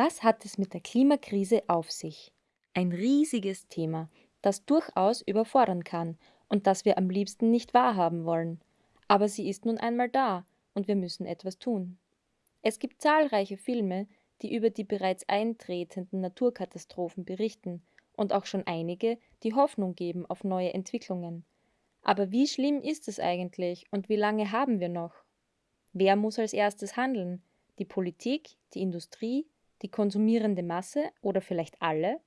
Was hat es mit der Klimakrise auf sich? Ein riesiges Thema, das durchaus überfordern kann und das wir am liebsten nicht wahrhaben wollen. Aber sie ist nun einmal da und wir müssen etwas tun. Es gibt zahlreiche Filme, die über die bereits eintretenden Naturkatastrophen berichten und auch schon einige, die Hoffnung geben auf neue Entwicklungen. Aber wie schlimm ist es eigentlich und wie lange haben wir noch? Wer muss als erstes handeln? Die Politik, die Industrie, die konsumierende Masse oder vielleicht alle?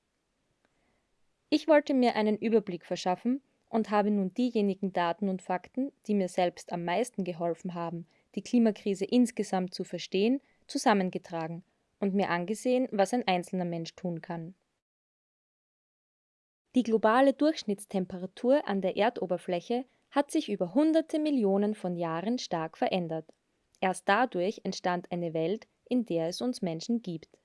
Ich wollte mir einen Überblick verschaffen und habe nun diejenigen Daten und Fakten, die mir selbst am meisten geholfen haben, die Klimakrise insgesamt zu verstehen, zusammengetragen und mir angesehen, was ein einzelner Mensch tun kann. Die globale Durchschnittstemperatur an der Erdoberfläche hat sich über hunderte Millionen von Jahren stark verändert. Erst dadurch entstand eine Welt, in der es uns Menschen gibt.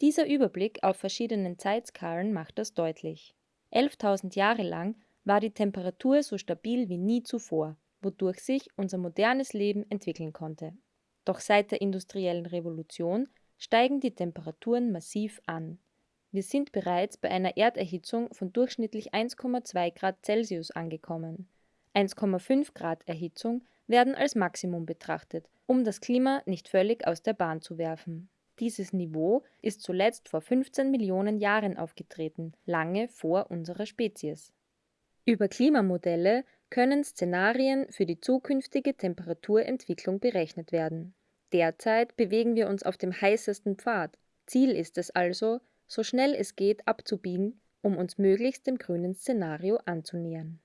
Dieser Überblick auf verschiedenen Zeitskalen macht das deutlich. 11.000 Jahre lang war die Temperatur so stabil wie nie zuvor, wodurch sich unser modernes Leben entwickeln konnte. Doch seit der industriellen Revolution steigen die Temperaturen massiv an. Wir sind bereits bei einer Erderhitzung von durchschnittlich 1,2 Grad Celsius angekommen. 1,5 Grad Erhitzung werden als Maximum betrachtet, um das Klima nicht völlig aus der Bahn zu werfen. Dieses Niveau ist zuletzt vor 15 Millionen Jahren aufgetreten, lange vor unserer Spezies. Über Klimamodelle können Szenarien für die zukünftige Temperaturentwicklung berechnet werden. Derzeit bewegen wir uns auf dem heißesten Pfad. Ziel ist es also, so schnell es geht abzubiegen, um uns möglichst dem grünen Szenario anzunähern.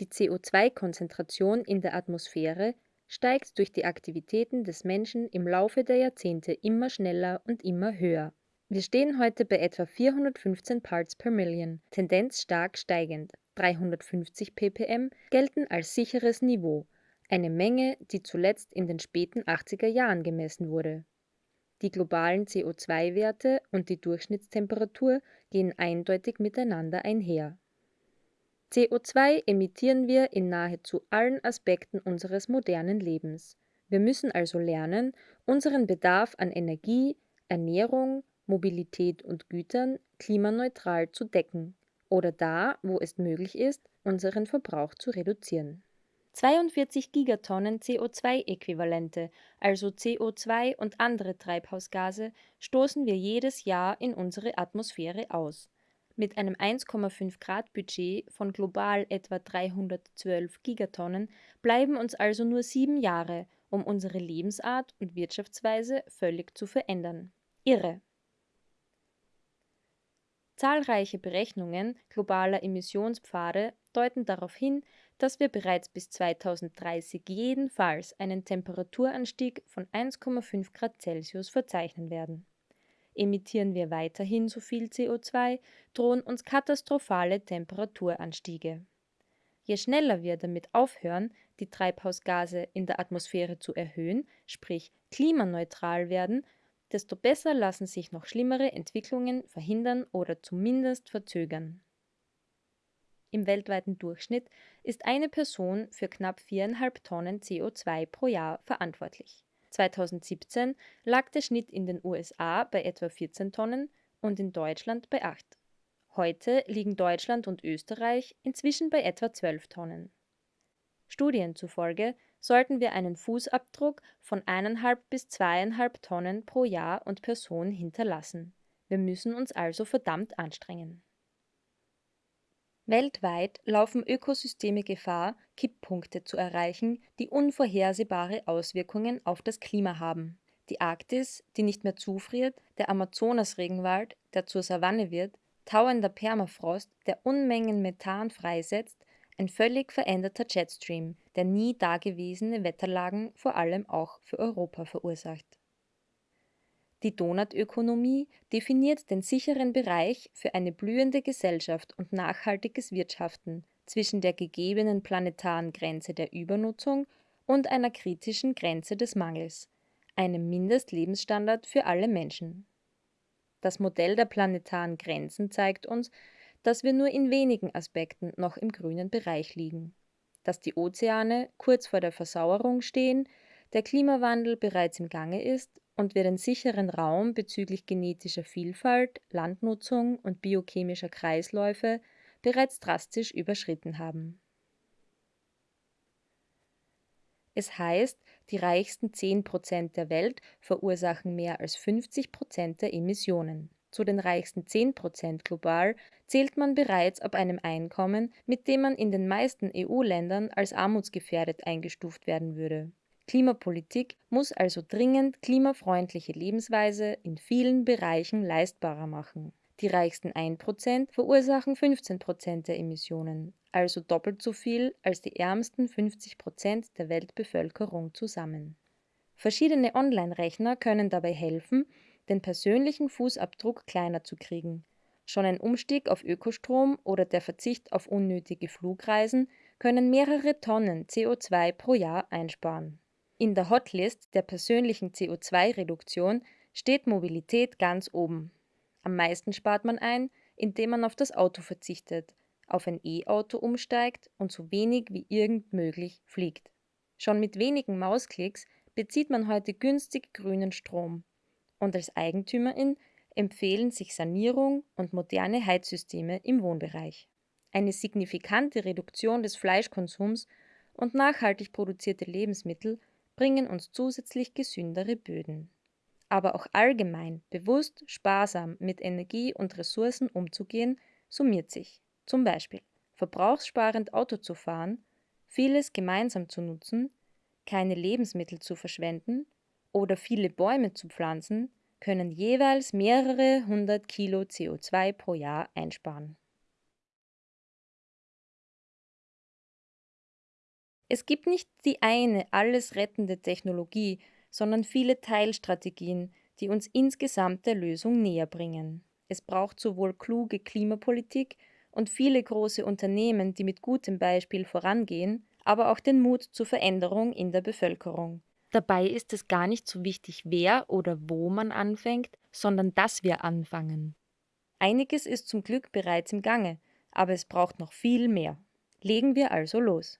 Die CO2-Konzentration in der Atmosphäre steigt durch die Aktivitäten des Menschen im Laufe der Jahrzehnte immer schneller und immer höher. Wir stehen heute bei etwa 415 Parts per Million, Tendenz stark steigend. 350 ppm gelten als sicheres Niveau, eine Menge, die zuletzt in den späten 80er Jahren gemessen wurde. Die globalen CO2-Werte und die Durchschnittstemperatur gehen eindeutig miteinander einher. CO2 emittieren wir in nahezu allen Aspekten unseres modernen Lebens. Wir müssen also lernen, unseren Bedarf an Energie, Ernährung, Mobilität und Gütern klimaneutral zu decken oder da, wo es möglich ist, unseren Verbrauch zu reduzieren. 42 Gigatonnen CO2-Äquivalente, also CO2 und andere Treibhausgase, stoßen wir jedes Jahr in unsere Atmosphäre aus. Mit einem 1,5 Grad Budget von global etwa 312 Gigatonnen bleiben uns also nur sieben Jahre, um unsere Lebensart und Wirtschaftsweise völlig zu verändern. Irre. Zahlreiche Berechnungen globaler Emissionspfade deuten darauf hin, dass wir bereits bis 2030 jedenfalls einen Temperaturanstieg von 1,5 Grad Celsius verzeichnen werden. Emittieren wir weiterhin so viel CO2, drohen uns katastrophale Temperaturanstiege. Je schneller wir damit aufhören, die Treibhausgase in der Atmosphäre zu erhöhen, sprich klimaneutral werden, desto besser lassen sich noch schlimmere Entwicklungen verhindern oder zumindest verzögern. Im weltweiten Durchschnitt ist eine Person für knapp viereinhalb Tonnen CO2 pro Jahr verantwortlich. 2017 lag der Schnitt in den USA bei etwa 14 Tonnen und in Deutschland bei 8. Heute liegen Deutschland und Österreich inzwischen bei etwa 12 Tonnen. Studien zufolge sollten wir einen Fußabdruck von 1,5 bis 2,5 Tonnen pro Jahr und Person hinterlassen. Wir müssen uns also verdammt anstrengen. Weltweit laufen Ökosysteme Gefahr, Kipppunkte zu erreichen, die unvorhersehbare Auswirkungen auf das Klima haben. Die Arktis, die nicht mehr zufriert, der Amazonasregenwald, der zur Savanne wird, tauender Permafrost, der Unmengen Methan freisetzt, ein völlig veränderter Jetstream, der nie dagewesene Wetterlagen vor allem auch für Europa verursacht die Donutökonomie definiert den sicheren Bereich für eine blühende Gesellschaft und nachhaltiges Wirtschaften zwischen der gegebenen planetaren Grenze der Übernutzung und einer kritischen Grenze des Mangels, einem Mindestlebensstandard für alle Menschen. Das Modell der planetaren Grenzen zeigt uns, dass wir nur in wenigen Aspekten noch im grünen Bereich liegen, dass die Ozeane kurz vor der Versauerung stehen, der Klimawandel bereits im Gange ist und wir den sicheren Raum bezüglich genetischer Vielfalt, Landnutzung und biochemischer Kreisläufe bereits drastisch überschritten haben. Es heißt, die reichsten 10 Prozent der Welt verursachen mehr als 50 Prozent der Emissionen. Zu den reichsten 10 Prozent global zählt man bereits ab einem Einkommen, mit dem man in den meisten EU-Ländern als armutsgefährdet eingestuft werden würde. Klimapolitik muss also dringend klimafreundliche Lebensweise in vielen Bereichen leistbarer machen. Die reichsten 1% verursachen 15% der Emissionen, also doppelt so viel als die ärmsten 50% der Weltbevölkerung zusammen. Verschiedene Online-Rechner können dabei helfen, den persönlichen Fußabdruck kleiner zu kriegen. Schon ein Umstieg auf Ökostrom oder der Verzicht auf unnötige Flugreisen können mehrere Tonnen CO2 pro Jahr einsparen. In der Hotlist der persönlichen CO2-Reduktion steht Mobilität ganz oben. Am meisten spart man ein, indem man auf das Auto verzichtet, auf ein E-Auto umsteigt und so wenig wie irgend möglich fliegt. Schon mit wenigen Mausklicks bezieht man heute günstig grünen Strom. Und als Eigentümerin empfehlen sich Sanierung und moderne Heizsysteme im Wohnbereich. Eine signifikante Reduktion des Fleischkonsums und nachhaltig produzierte Lebensmittel bringen uns zusätzlich gesündere Böden aber auch allgemein bewusst sparsam mit Energie und Ressourcen umzugehen, summiert sich. Zum Beispiel verbrauchssparend Auto zu fahren, vieles gemeinsam zu nutzen, keine Lebensmittel zu verschwenden oder viele Bäume zu pflanzen, können jeweils mehrere hundert Kilo CO2 pro Jahr einsparen. Es gibt nicht die eine alles rettende Technologie, sondern viele Teilstrategien, die uns insgesamt der Lösung näher bringen. Es braucht sowohl kluge Klimapolitik und viele große Unternehmen, die mit gutem Beispiel vorangehen, aber auch den Mut zur Veränderung in der Bevölkerung. Dabei ist es gar nicht so wichtig, wer oder wo man anfängt, sondern dass wir anfangen. Einiges ist zum Glück bereits im Gange, aber es braucht noch viel mehr. Legen wir also los.